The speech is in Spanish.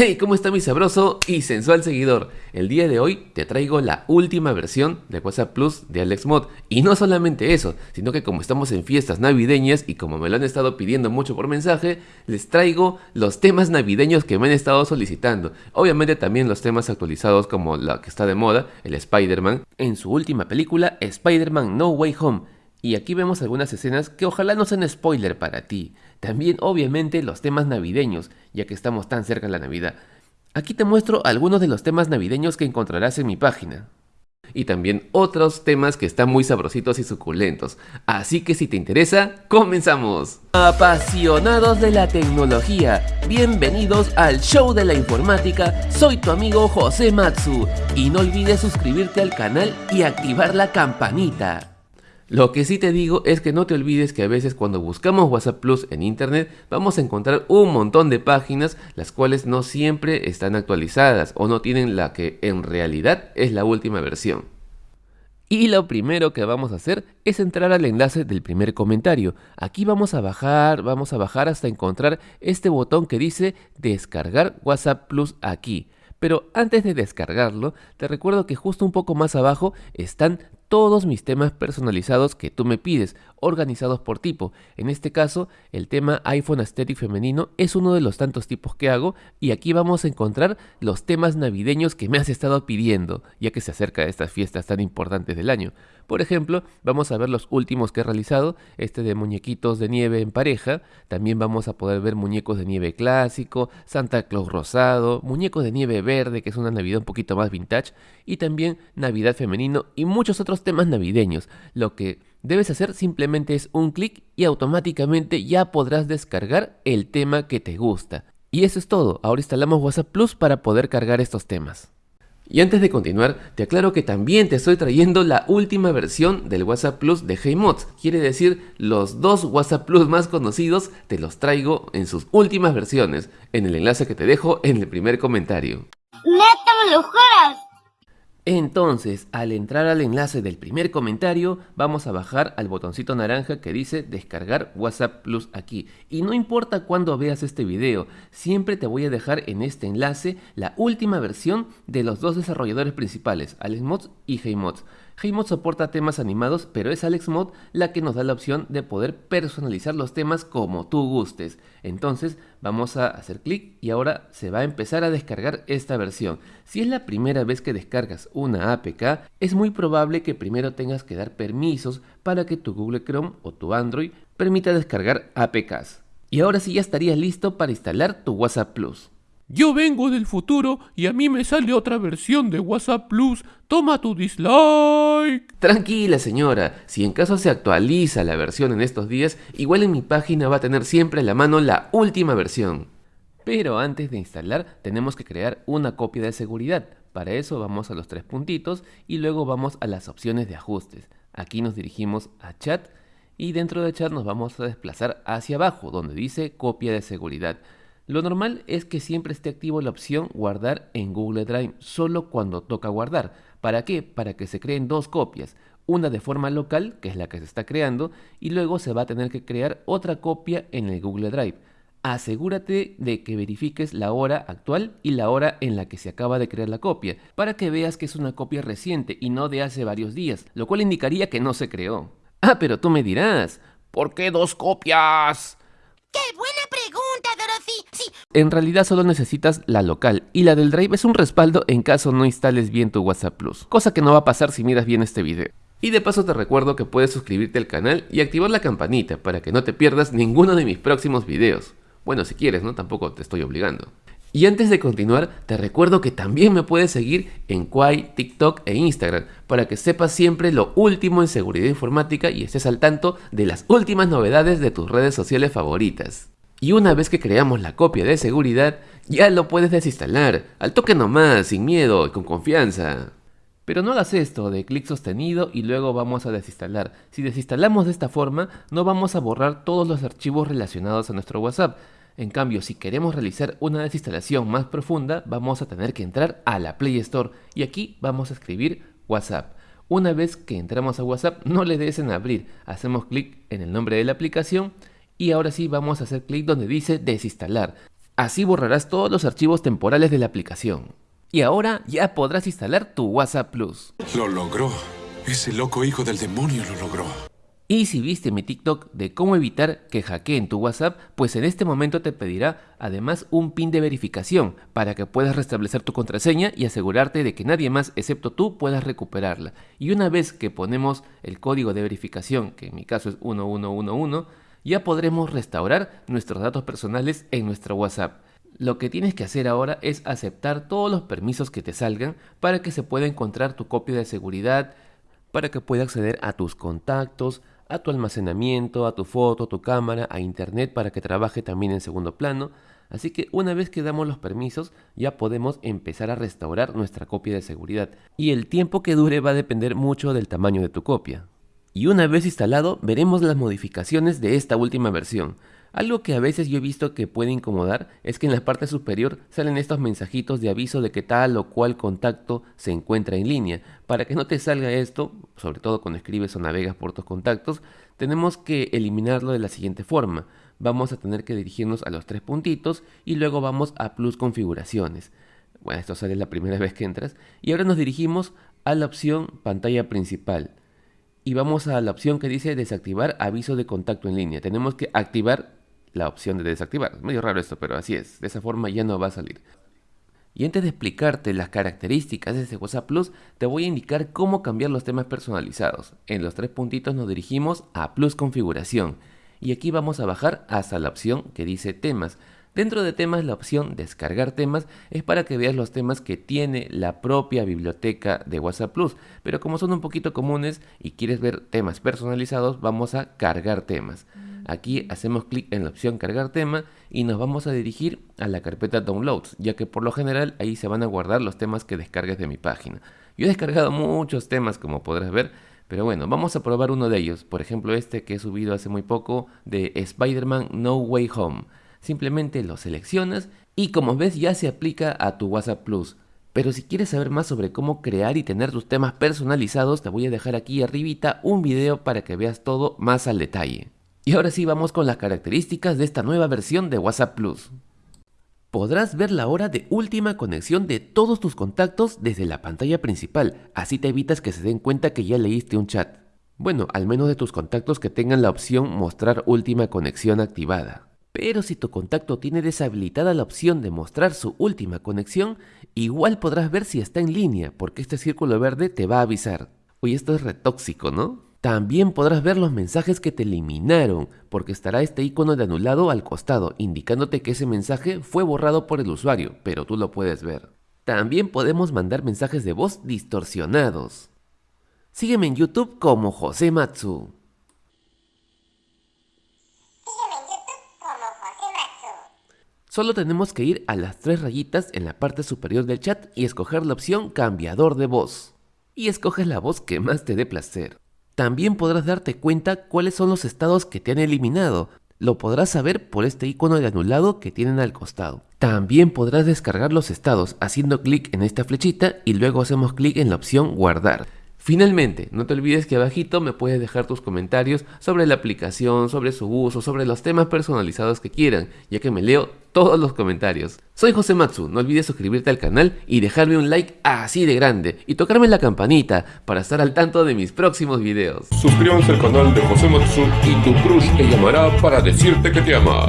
Hey, ¿cómo está mi sabroso y sensual seguidor? El día de hoy te traigo la última versión de WhatsApp Plus de AlexMod. Y no solamente eso, sino que como estamos en fiestas navideñas y como me lo han estado pidiendo mucho por mensaje, les traigo los temas navideños que me han estado solicitando. Obviamente también los temas actualizados como la que está de moda, el Spider-Man, en su última película Spider-Man No Way Home. Y aquí vemos algunas escenas que ojalá no sean spoiler para ti. También obviamente los temas navideños, ya que estamos tan cerca de la Navidad. Aquí te muestro algunos de los temas navideños que encontrarás en mi página. Y también otros temas que están muy sabrositos y suculentos. Así que si te interesa, comenzamos. Apasionados de la tecnología, bienvenidos al show de la informática. Soy tu amigo José Matsu. Y no olvides suscribirte al canal y activar la campanita. Lo que sí te digo es que no te olvides que a veces cuando buscamos WhatsApp Plus en internet vamos a encontrar un montón de páginas las cuales no siempre están actualizadas o no tienen la que en realidad es la última versión. Y lo primero que vamos a hacer es entrar al enlace del primer comentario. Aquí vamos a bajar, vamos a bajar hasta encontrar este botón que dice descargar WhatsApp Plus aquí. Pero antes de descargarlo, te recuerdo que justo un poco más abajo están todos mis temas personalizados que tú me pides, organizados por tipo. En este caso, el tema iPhone Aesthetic femenino es uno de los tantos tipos que hago y aquí vamos a encontrar los temas navideños que me has estado pidiendo, ya que se acerca a estas fiestas tan importantes del año. Por ejemplo, vamos a ver los últimos que he realizado, este de muñequitos de nieve en pareja, también vamos a poder ver muñecos de nieve clásico, Santa Claus rosado, muñecos de nieve verde, que es una Navidad un poquito más vintage, y también Navidad femenino y muchos otros temas navideños. Lo que debes hacer simplemente es un clic y automáticamente ya podrás descargar el tema que te gusta. Y eso es todo, ahora instalamos WhatsApp Plus para poder cargar estos temas. Y antes de continuar, te aclaro que también te estoy trayendo la última versión del WhatsApp Plus de HeyMods. Quiere decir, los dos WhatsApp Plus más conocidos te los traigo en sus últimas versiones, en el enlace que te dejo en el primer comentario. Entonces, al entrar al enlace del primer comentario, vamos a bajar al botoncito naranja que dice descargar WhatsApp Plus aquí. Y no importa cuándo veas este video, siempre te voy a dejar en este enlace la última versión de los dos desarrolladores principales, AlexMods y HeyMods. HeyMod soporta temas animados, pero es AlexMod la que nos da la opción de poder personalizar los temas como tú gustes. Entonces vamos a hacer clic y ahora se va a empezar a descargar esta versión. Si es la primera vez que descargas una APK, es muy probable que primero tengas que dar permisos para que tu Google Chrome o tu Android permita descargar APKs. Y ahora sí ya estarías listo para instalar tu WhatsApp Plus. Yo vengo del futuro y a mí me sale otra versión de WhatsApp Plus. Toma tu dislike. Tranquila señora, si en caso se actualiza la versión en estos días, igual en mi página va a tener siempre a la mano la última versión. Pero antes de instalar tenemos que crear una copia de seguridad. Para eso vamos a los tres puntitos y luego vamos a las opciones de ajustes. Aquí nos dirigimos a chat y dentro de chat nos vamos a desplazar hacia abajo donde dice copia de seguridad. Lo normal es que siempre esté activo la opción guardar en Google Drive solo cuando toca guardar. ¿Para qué? Para que se creen dos copias, una de forma local, que es la que se está creando, y luego se va a tener que crear otra copia en el Google Drive. Asegúrate de que verifiques la hora actual y la hora en la que se acaba de crear la copia, para que veas que es una copia reciente y no de hace varios días, lo cual indicaría que no se creó. Ah, pero tú me dirás, ¿por qué dos copias? ¡Qué buena. En realidad solo necesitas la local y la del Drive es un respaldo en caso no instales bien tu WhatsApp Plus, cosa que no va a pasar si miras bien este video. Y de paso te recuerdo que puedes suscribirte al canal y activar la campanita para que no te pierdas ninguno de mis próximos videos. Bueno, si quieres, ¿no? Tampoco te estoy obligando. Y antes de continuar, te recuerdo que también me puedes seguir en Quai, TikTok e Instagram para que sepas siempre lo último en seguridad informática y estés al tanto de las últimas novedades de tus redes sociales favoritas. Y una vez que creamos la copia de seguridad, ya lo puedes desinstalar, al toque nomás, sin miedo y con confianza. Pero no hagas esto de clic sostenido y luego vamos a desinstalar. Si desinstalamos de esta forma, no vamos a borrar todos los archivos relacionados a nuestro WhatsApp. En cambio, si queremos realizar una desinstalación más profunda, vamos a tener que entrar a la Play Store y aquí vamos a escribir WhatsApp. Una vez que entramos a WhatsApp, no le des en abrir, hacemos clic en el nombre de la aplicación y ahora sí vamos a hacer clic donde dice desinstalar. Así borrarás todos los archivos temporales de la aplicación. Y ahora ya podrás instalar tu WhatsApp Plus. Lo logró. Ese loco hijo del demonio lo logró. Y si viste mi TikTok de cómo evitar que hackeen tu WhatsApp, pues en este momento te pedirá además un pin de verificación para que puedas restablecer tu contraseña y asegurarte de que nadie más excepto tú puedas recuperarla. Y una vez que ponemos el código de verificación, que en mi caso es 1111, ya podremos restaurar nuestros datos personales en nuestro WhatsApp. Lo que tienes que hacer ahora es aceptar todos los permisos que te salgan para que se pueda encontrar tu copia de seguridad, para que pueda acceder a tus contactos, a tu almacenamiento, a tu foto, a tu cámara, a internet para que trabaje también en segundo plano. Así que una vez que damos los permisos ya podemos empezar a restaurar nuestra copia de seguridad. Y el tiempo que dure va a depender mucho del tamaño de tu copia. Y una vez instalado veremos las modificaciones de esta última versión. Algo que a veces yo he visto que puede incomodar es que en la parte superior salen estos mensajitos de aviso de que tal o cual contacto se encuentra en línea. Para que no te salga esto, sobre todo cuando escribes o navegas por tus contactos, tenemos que eliminarlo de la siguiente forma. Vamos a tener que dirigirnos a los tres puntitos y luego vamos a plus configuraciones. Bueno, esto sale la primera vez que entras. Y ahora nos dirigimos a la opción pantalla principal. Y vamos a la opción que dice desactivar aviso de contacto en línea. Tenemos que activar la opción de desactivar. Es medio raro esto, pero así es. De esa forma ya no va a salir. Y antes de explicarte las características de este WhatsApp Plus, te voy a indicar cómo cambiar los temas personalizados. En los tres puntitos nos dirigimos a Plus Configuración. Y aquí vamos a bajar hasta la opción que dice temas. Dentro de temas la opción descargar temas es para que veas los temas que tiene la propia biblioteca de WhatsApp Plus, pero como son un poquito comunes y quieres ver temas personalizados, vamos a cargar temas. Aquí hacemos clic en la opción cargar tema y nos vamos a dirigir a la carpeta downloads, ya que por lo general ahí se van a guardar los temas que descargues de mi página. Yo he descargado muchos temas como podrás ver, pero bueno, vamos a probar uno de ellos, por ejemplo este que he subido hace muy poco de Spider-Man No Way Home. Simplemente lo seleccionas y como ves ya se aplica a tu WhatsApp Plus. Pero si quieres saber más sobre cómo crear y tener tus temas personalizados, te voy a dejar aquí arribita un video para que veas todo más al detalle. Y ahora sí vamos con las características de esta nueva versión de WhatsApp Plus. Podrás ver la hora de última conexión de todos tus contactos desde la pantalla principal, así te evitas que se den cuenta que ya leíste un chat. Bueno, al menos de tus contactos que tengan la opción mostrar última conexión activada. Pero si tu contacto tiene deshabilitada la opción de mostrar su última conexión, igual podrás ver si está en línea, porque este círculo verde te va a avisar. Oye, esto es retóxico, ¿no? También podrás ver los mensajes que te eliminaron, porque estará este icono de anulado al costado, indicándote que ese mensaje fue borrado por el usuario, pero tú lo puedes ver. También podemos mandar mensajes de voz distorsionados. Sígueme en YouTube como José Matsu. Solo tenemos que ir a las tres rayitas en la parte superior del chat y escoger la opción cambiador de voz. Y escoges la voz que más te dé placer. También podrás darte cuenta cuáles son los estados que te han eliminado. Lo podrás saber por este icono de anulado que tienen al costado. También podrás descargar los estados haciendo clic en esta flechita y luego hacemos clic en la opción guardar. Finalmente, no te olvides que abajito me puedes dejar tus comentarios sobre la aplicación, sobre su uso, sobre los temas personalizados que quieran, ya que me leo todos los comentarios. Soy José Matsu, no olvides suscribirte al canal y dejarme un like así de grande y tocarme la campanita para estar al tanto de mis próximos videos. Suscríbanse al canal de José Matsu y tu crush te llamará para decirte que te ama.